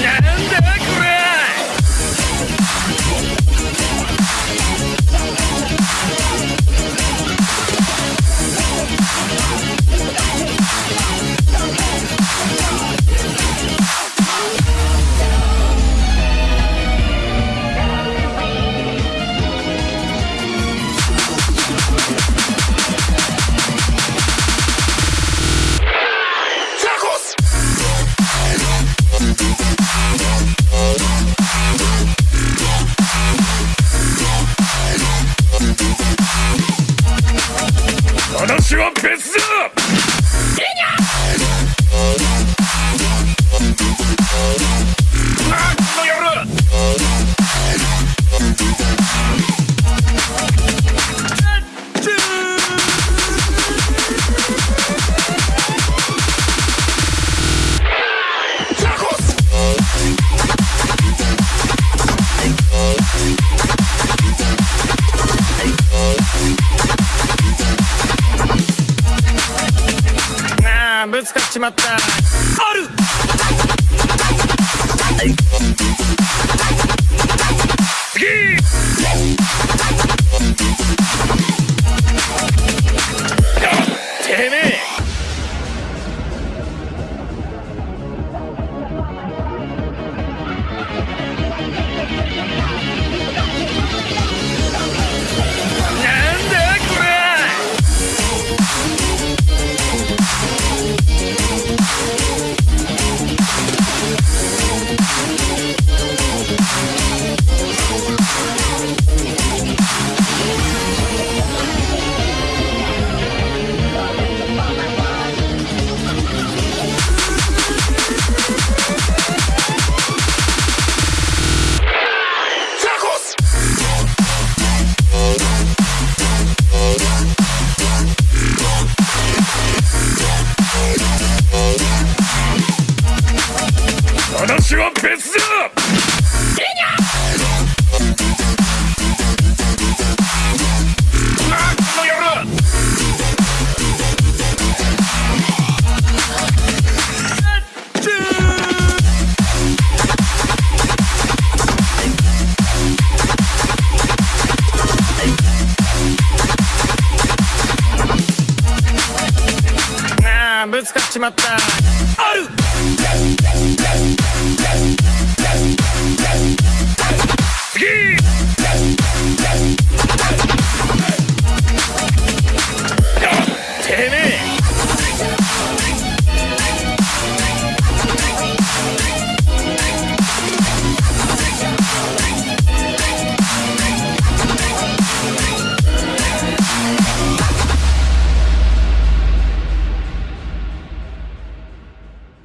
Yeah! 지원 패스! 그냥! ぶつかっちまった。ある。別だなこの野郎ああぶつかっちまった。ある